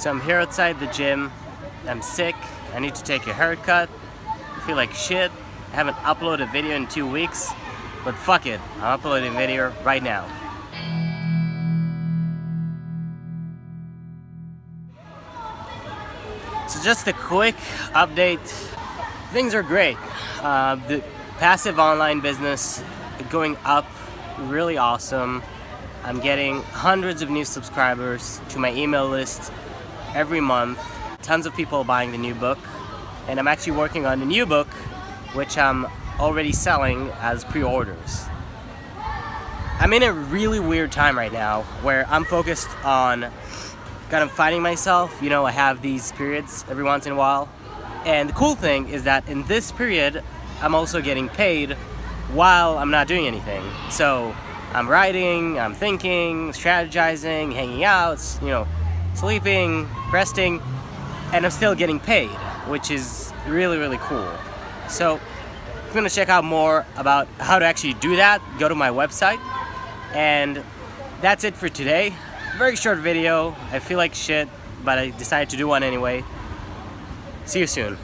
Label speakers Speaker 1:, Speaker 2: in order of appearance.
Speaker 1: So I'm here outside the gym. I'm sick. I need to take a haircut. I feel like shit. I haven't uploaded a video in two weeks. But fuck it. I'm uploading a video right now. So just a quick update. Things are great. Uh, the passive online business going up really awesome. I'm getting hundreds of new subscribers to my email list every month. Tons of people buying the new book. And I'm actually working on a new book, which I'm already selling as pre-orders. I'm in a really weird time right now where I'm focused on kind of finding myself. You know, I have these periods every once in a while. And the cool thing is that in this period, I'm also getting paid while I'm not doing anything. So I'm writing, I'm thinking, strategizing, hanging out, you know, sleeping, resting, and I'm still getting paid, which is really, really cool. So if you want to check out more about how to actually do that, go to my website. And that's it for today. Very short video. I feel like shit, but I decided to do one anyway. See you soon.